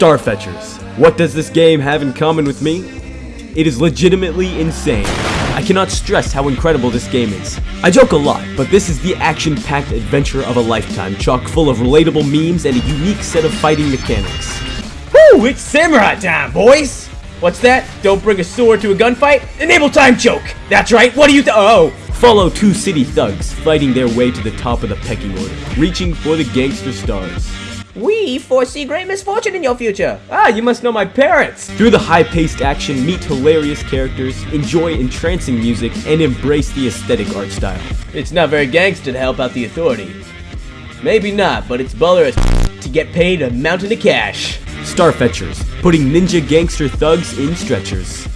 Starfetchers. What does this game have in common with me? It is legitimately insane. I cannot stress how incredible this game is. I joke a lot, but this is the action-packed adventure of a lifetime, chock full of relatable memes and a unique set of fighting mechanics. Woo! It's samurai time, boys! What's that? Don't bring a sword to a gunfight? Enable time choke! That's right, what do you th- Oh! Follow two city thugs fighting their way to the top of the pecking order, reaching for the gangster stars. We foresee great misfortune in your future. Ah, you must know my parents. Through the high-paced action, meet hilarious characters, enjoy entrancing music, and embrace the aesthetic art style. It's not very gangster to help out the authority. Maybe not, but it's baller as to get paid a mountain of cash. Starfetchers, putting ninja gangster thugs in stretchers.